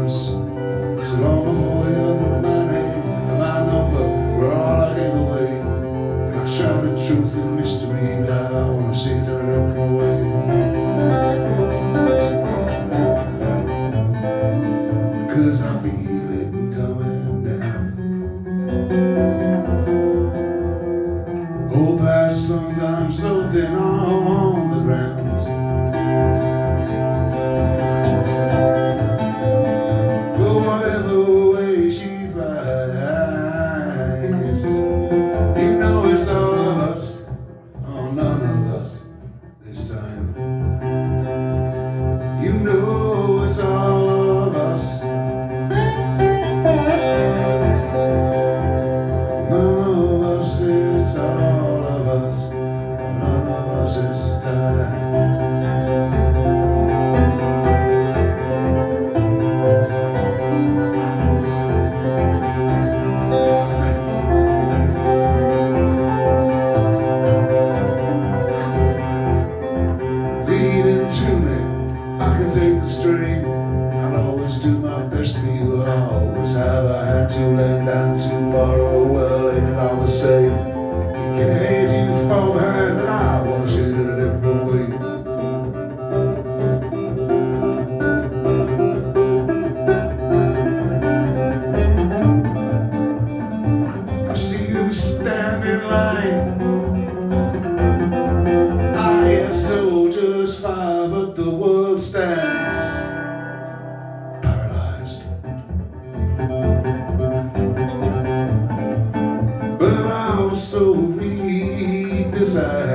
yours So long before you knew my name and my number we're all I gave away. And I the truth and mystery and I wanna see that it all go will always have a hand to lend and to borrow. Well, ain't it all the same? Can hate you from behind, and I wanna see it in a different way. I see them stand in line. so redesigned.